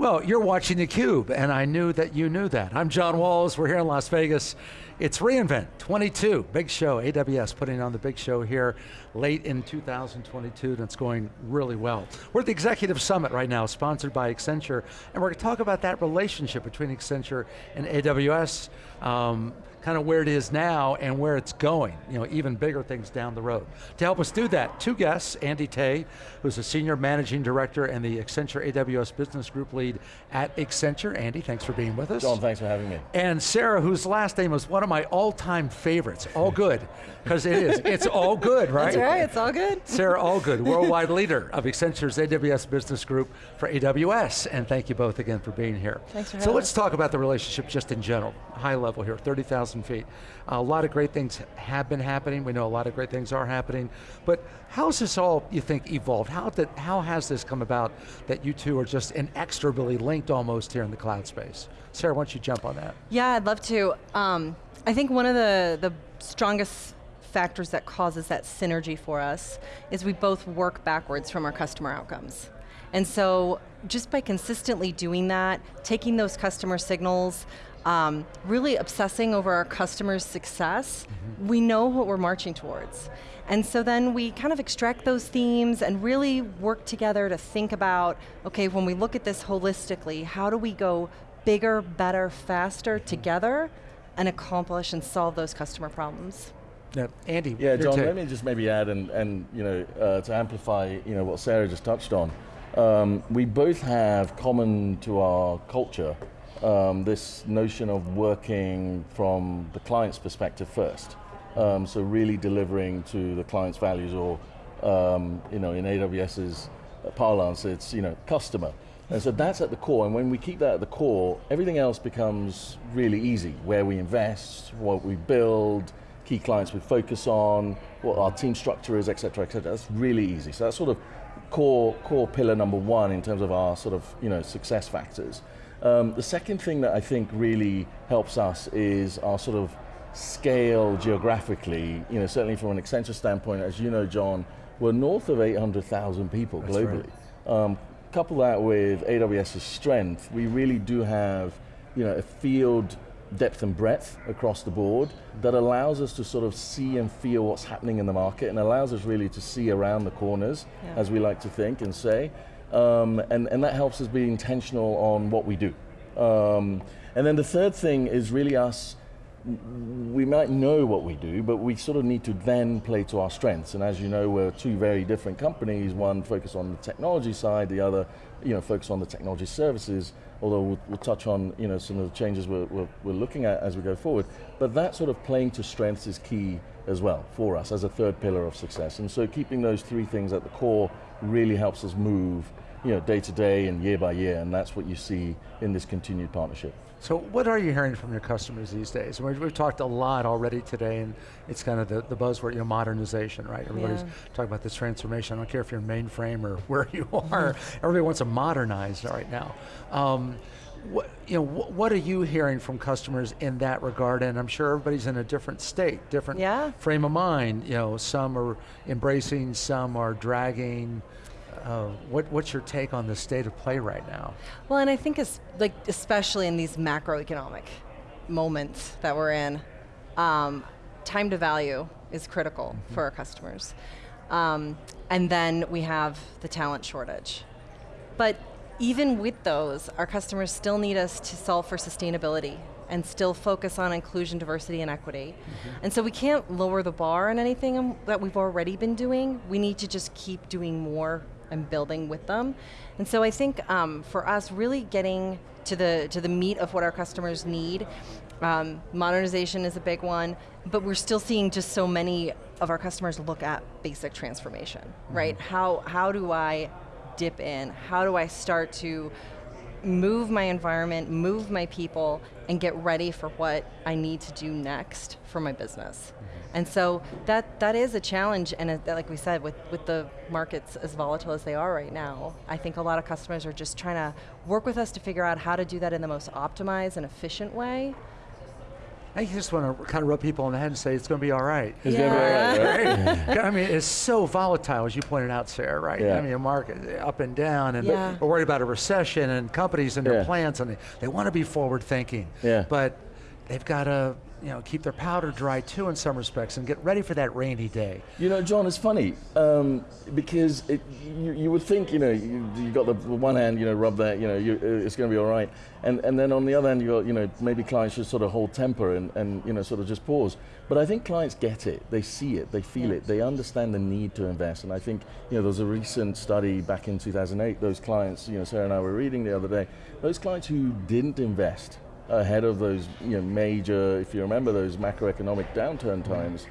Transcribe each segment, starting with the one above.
Well, you're watching theCUBE, and I knew that you knew that. I'm John Walls, we're here in Las Vegas. It's reInvent 22, big show, AWS putting on the big show here late in 2022, and it's going really well. We're at the Executive Summit right now, sponsored by Accenture, and we're going to talk about that relationship between Accenture and AWS, um, kind of where it is now and where it's going, you know, even bigger things down the road. To help us do that, two guests, Andy Tay, who's a Senior Managing Director and the Accenture AWS Business Group Lead at Accenture. Andy, thanks for being with us. John, thanks for having me. And Sarah, whose last name is one of my all-time favorites, all good, because it is, it's all good, right? That's right, it's all good. Sarah Allgood, worldwide leader of Accenture's AWS Business Group for AWS, and thank you both again for being here. Thanks for having So let's talk about the relationship just in general, high level here, 30,000 feet. a lot of great things have been happening, we know a lot of great things are happening, but how's this all, you think, evolved? How, did, how has this come about that you two are just inexorably linked almost here in the cloud space? Sarah, why don't you jump on that? Yeah, I'd love to. Um, I think one of the, the strongest factors that causes that synergy for us is we both work backwards from our customer outcomes. And so just by consistently doing that, taking those customer signals, um, really obsessing over our customers' success, mm -hmm. we know what we're marching towards. And so then we kind of extract those themes and really work together to think about, okay, when we look at this holistically, how do we go bigger, better, faster mm-hmm. together and accomplish and solve those customer problems. Yeah, Andy. Yeah, John, let me just maybe add and, and you know, uh, to amplify you know, what Sarah just touched on. Um, we both have common to our culture um, this notion of working from the client's perspective first. Um, so really delivering to the client's values or, um, you know, in AWS's parlance, it's, you know, customer. And so that's at the core, and when we keep that at the core, everything else becomes really easy. Where we invest, what we build, key clients we focus on, what our team structure is, et cetera, et cetera. That's really easy. So that's sort of core, core pillar number one in terms of our sort of you know, success factors. Um, the second thing that I think really helps us is our sort of scale geographically, you know, certainly from an Accenture standpoint, as you know, John, we're north of 800,000 people That's globally. Right. Um, couple that with AWS's strength, we really do have you know, a field depth and breadth across the board that allows us to sort of see and feel what's happening in the market and allows us really to see around the corners, yeah. as we like to think and say. Um, and, and that helps us be intentional on what we do. Um, and then the third thing is really us we might know what we do, but we sort of need to then play to our strengths. And as you know, we're two very different companies, one focused on the technology side, the other you know, focused on the technology services, although we'll, we'll touch on you know, some of the changes we're, we're, we're, looking at as we go forward. But that sort of playing to strengths is key as well for us as a third pillar of success. And so keeping those three things at the core really helps us move you know, day to day and year by year, and that's what you see in this continued partnership. So what are you hearing from your customers these days? We've, we've talked a lot already today, and it's kind of the, the buzzword, you know, modernization, right? Everybody's yeah. talking about this transformation. I don't care if you're mainframe or where you are, everybody wants to modernize right now. Um, what, you know, what are you hearing from customers in that regard? And I'm sure everybody's in a different state, different yeah. frame of mind. You know, some are embracing, some are dragging. Uh, what, what's your take on the state of play right now? Well, and I think it's like especially in these macroeconomic moments that we're in, um, time to value is critical mm -hmm. for our customers. Um, and then we have the talent shortage. But even with those, our customers still need us to solve for sustainability and still focus on inclusion, diversity, and equity. Mm -hmm. And so we can't lower the bar on anything that we've already been doing. We need to just keep doing more and building with them. And so I think um, for us, really getting to the, to the meat of what our customers need, um, modernization is a big one, but we're still seeing just so many of our customers look at basic transformation, mm -hmm. right? How, how do I dip in? How do I start to move my environment, move my people, and get ready for what I need to do next for my business. Mm -hmm. And so that that is a challenge, and like we said, with, with the markets as volatile as they are right now, I think a lot of customers are just trying to work with us to figure out how to do that in the most optimized and efficient way. I just want to kind of rub people on the head and say it's going to be all right. It's gonna be all right, right? I mean, it's so volatile, as you pointed out, Sarah, right? Yeah. I mean, a market uh, up and down, and Yeah. we're worried about a recession and companies and their Yeah. plans, and they, they want to be forward thinking. Yeah. But they've got to, you know, keep their powder dry too in some respects and get ready for that rainy day. You know, John, it's funny um, because it, you, you would think, you know, you, you got the one hand, you know, rub that, you know, you, uh, it's going to be all right, and and then on the other hand, you got, you know, maybe clients should sort of hold temper and, and you know, sort of just pause. But I think clients get it, they see it, they feel Yeah. it, they understand the need to invest, and I think, you know, there was a recent study back in 2008. Those clients, you know, Sarah and I were reading the other day, those clients who didn't invest ahead of those, you know, major, if you remember those macroeconomic downturn times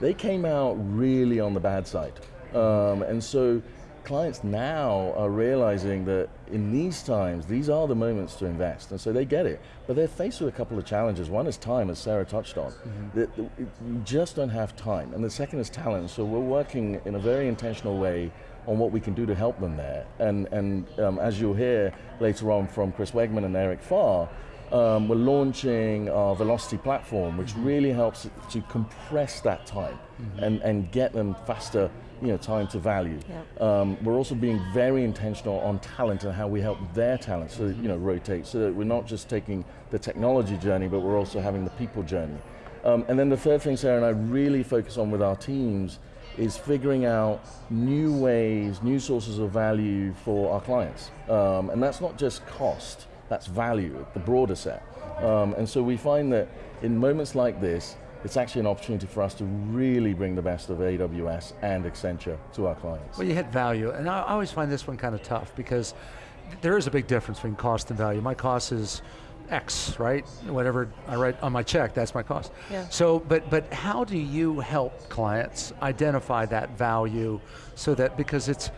they came out really on the bad side. Um, and so clients now are realizing that in these times, these are the moments to invest. And so they get it. But they're faced with a couple of challenges. One is time, as Sarah touched on. That that you just don't have time. And the second is talent. So we're working in a very intentional way on what we can do to help them there. And, and um, as you'll hear later on from Chris Wegmann and Eric Farr, um, we're launching our Velocity platform, which really helps to compress that time and, and get them faster you know, time to value. Yep. Um, we're also being very intentional on talent and how we help their talent so that, you know, rotate, so that we're not just taking the technology journey, but we're also having the people journey. Um, and then the third thing Sarah and I really focus on with our teams is figuring out new ways, new sources of value for our clients. Um, and that's not just cost, that's value, the broader set. Um, and so we find that in moments like this, it's actually an opportunity for us to really bring the best of AWS and Accenture to our clients. Well, you hit value, and I I always find this one kind of tough because there is a big difference between cost and value. My cost is X, right? Whatever I write on my check, that's my cost. Yeah. So, but but how do you help clients identify that value so that because it's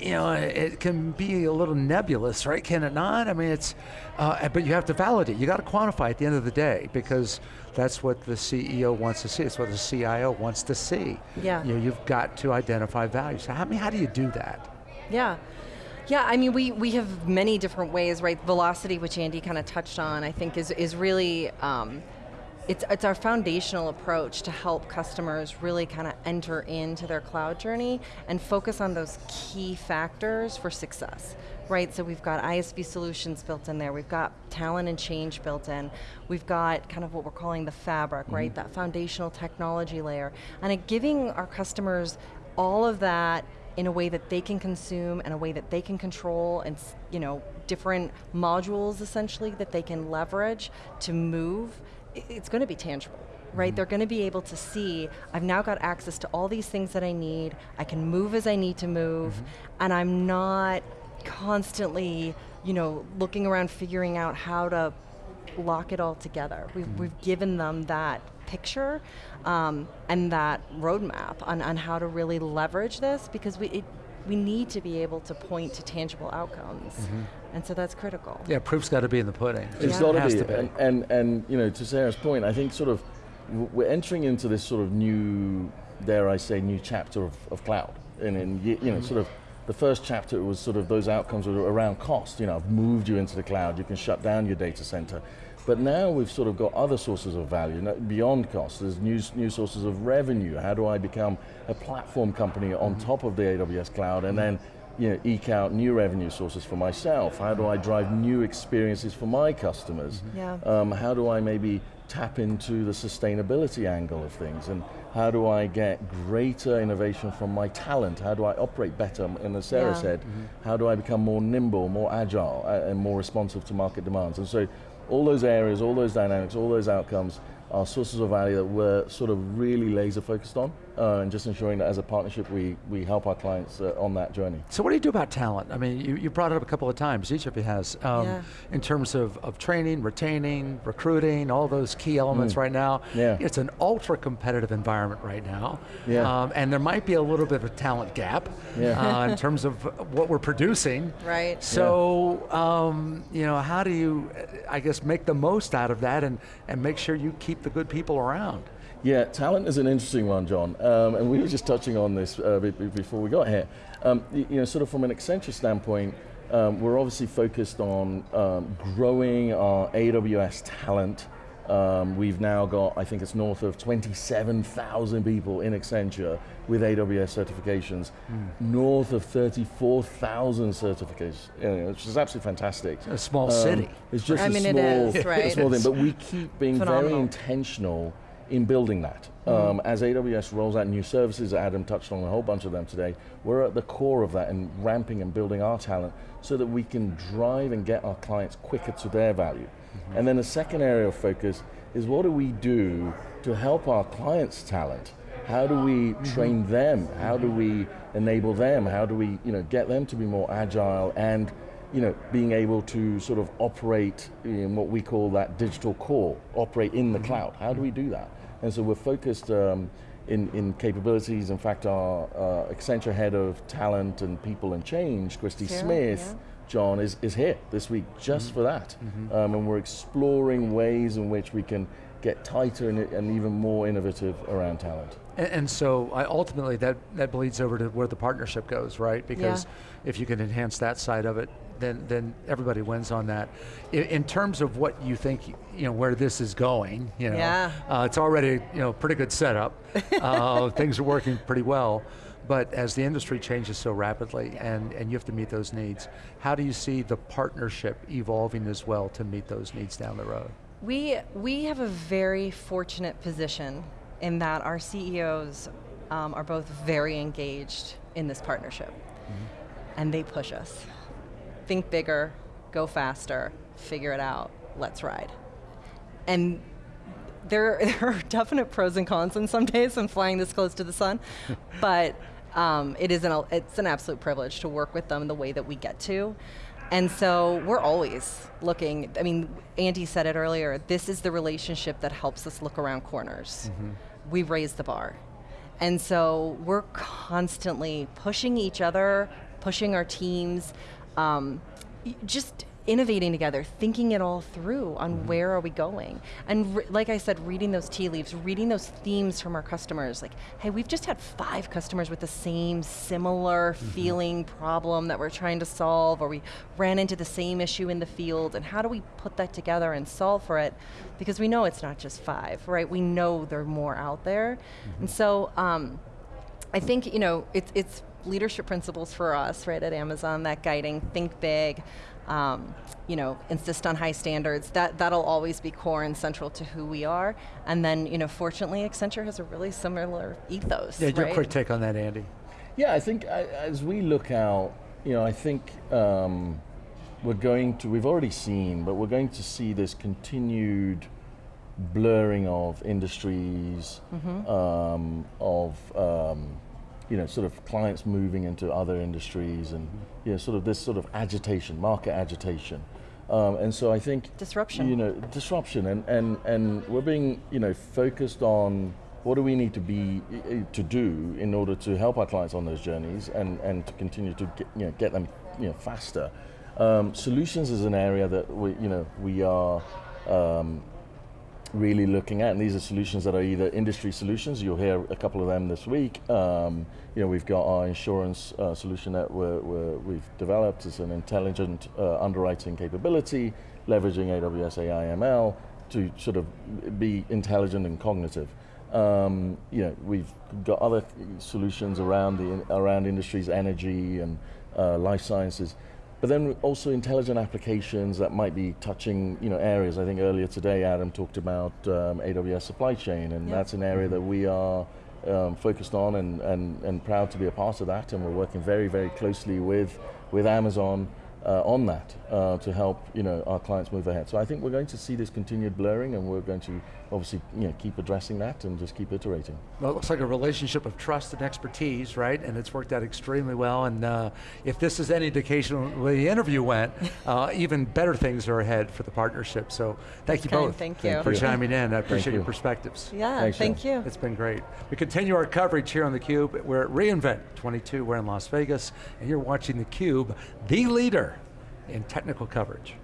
you know, it can be a little nebulous, right? Can it not? I mean, it's, uh, but you have to validate. You got to quantify at the end of the day because that's what the CEO wants to see. It's what the CIO wants to see. Yeah. You know, you've got to identify value. So, how, I mean, how do you do that? Yeah. Yeah, I mean, we, we have many different ways, right? Velocity, which Andy kind of touched on, I think is, is really, um, it's, it's our foundational approach to help customers really kind of enter into their cloud journey and focus on those key factors for success, right? So we've got ISV solutions built in there, we've got talent and change built in, we've got kind of what we're calling the fabric, right? Mm-hmm. That foundational technology layer. And it giving our customers all of that in a way that they can consume and a way that they can control and you know different modules essentially that they can leverage to move it's going to be tangible right? Mm-hmm. They're going to be able to see i've now got access to all these things that i need i can move as i need to move mm-hmm. and i'm not constantly you know looking around figuring out how to lock it all together. We've, mm-hmm. we've given them that picture um, and that roadmap on, on how to really leverage this because we, it, we need to be able to point to tangible outcomes. And so that's critical. Yeah, proof's got to be in the pudding. It's Yeah. got Has to to be. be. And, and, and, you know, to Sarah's point, I think sort of we're entering into this sort of new, dare I say, new chapter of, of cloud. And in, y- you know, sort of the first chapter was sort of those outcomes were around cost. You know, I've moved you into the cloud, you can shut down your data center. But now we've sort of got other sources of value beyond cost. There's new, new sources of revenue. How do I become a platform company on top of the AWS cloud and then you know, eke out new revenue sources for myself? How do I drive new experiences for my customers? Yeah. Um, how do I maybe tap into the sustainability angle of things? And how do I get greater innovation from my talent? How do I operate better? And as Sarah Yeah. said, how do I become more nimble, more agile, uh, and more responsive to market demands? And so all those areas, all those dynamics, all those outcomes are sources of value that we're sort of really laser focused on, uh, and just ensuring that as a partnership we, we help our clients uh, on that journey. So what do you do about talent? I mean, you, you brought it up a couple of times, each of you has, um, Yeah. in terms of, of training, retaining, recruiting, all those key elements right now. Mm. Yeah. It's an ultra competitive environment right now. Yeah. Um, and there might be a little bit of a talent gap Yeah. uh, in terms of what we're producing. Right. So, um, you know, how do you, uh, I guess, make the most out of that and, and make sure you keep the good people around? Yeah, talent is an interesting one, John. Um, and we were just touching on this uh, be- be- before we got here. Um, you know, sort of from an Accenture standpoint, um, we're obviously focused on um, growing our AWS talent Um, we've now got, I think it's north of 27,000 people in Accenture with AWS certifications, north of 34,000 certificates, you know, which is absolutely fantastic. A small Um, city. It's just I a mean, small, is, right? a small thing, but we keep being very intentional in building that. Um, as AWS rolls out new services, Adam touched on a whole bunch of them today, we're at the core of that and ramping and building our talent so that we can drive and get our clients quicker to their value. And then the second area of focus is what do we do to help our clients' talent? How do we train them? How do we enable them? How do we you know, get them to be more agile and you know, being able to sort of operate in what we call that digital core, operate in the cloud. How do we do that? And so we're focused um, in, in capabilities. In fact, our uh, Accenture head of talent and people and change, Christy Sarah, Smith, John, is, is here this week just for that. Um, and we're exploring ways in which we can get tighter and, and even more innovative around talent. And, and so I, ultimately that, that bleeds over to where the partnership goes, right? Because if you can enhance that side of it, then, then everybody wins on that. In, in terms of what you think, you know, where this is going, you know, Yeah. uh, it's already, you know, pretty good setup. uh, things are working pretty well. But as the industry changes so rapidly and, and you have to meet those needs, how do you see the partnership evolving as well to meet those needs down the road? We, we have a very fortunate position in that our CEOs um, are both very engaged in this partnership. And they push us. Think bigger, go faster, figure it out, let's ride. And there, there are definite pros and cons on some days when flying this close to the sun, but um, it is an, it's an absolute privilege to work with them the way that we get to. And so we're always looking, I mean, Andy said it earlier, this is the relationship that helps us look around corners. We raise the bar. And so we're constantly pushing each other, pushing our teams, um, just innovating together, thinking it all through on mm-hmm. where are we going. And like I said, reading those tea leaves, reading those themes from our customers. Like, hey, we've just had five customers with the same similar mm-hmm. feeling problem that we're trying to solve, or we ran into the same issue in the field, and how do we put that together and solve for it? Because we know it's not just five, right? We know there are more out there. And mm-hmm. so, um, I think you know it's it's leadership principles for us, right, at Amazon. That guiding, think big, um, you know, insist on high standards. That that'll always be core and central to who we are. And then you know, fortunately, Accenture has a really similar ethos. Yeah, your quick take on that, Andy. Yeah, I think as we look out, you know, I think um, we're going to, we've already seen, but we're going to see this continued blurring of industries, um, of, um, you know, sort of clients moving into other industries and, you know, sort of this sort of agitation, market agitation. Um, and so I think Disruption. You know, disruption, and, and, and we're being you know focused on what do we need to be i- i- to do in order to help our clients on those journeys and, and to continue to get, you know get them you know faster. Um, solutions is an area that we you know we are um, really looking at, and these are solutions that are either industry solutions. You'll hear a couple of them this week. Um, you know, we've got our insurance uh, solution that we're, we've developed. as an intelligent uh, underwriting capability, leveraging AWS AI ML to sort of be intelligent and cognitive. Um, you know, we've got other solutions around the around industries, energy and uh, life sciences. But then also intelligent applications that might be touching, you know, areas. I think earlier today, Adam talked about um, AWS supply chain, and Yeah. that's an area that we are um, focused on and, and, and proud to be a part of that. And we're working very, very closely with with Amazon uh, on that uh, to help, you know, our clients move ahead. So I think we're going to see this continued blurring, and we're going to obviously, you know, keep addressing that and just keep iterating. Well, it looks like a relationship of trust and expertise, right? And it's worked out extremely well. And uh, if this is any indication of the the interview went, uh, even better things are ahead for the partnership. So thank you kind, both thank you. for chiming in. I appreciate your perspectives. Yeah, Thanks, thank Sean. you. It's been great. We continue our coverage here on theCUBE. We're at reInvent 22, we're in Las Vegas, and you're watching theCUBE, the leader in technical coverage.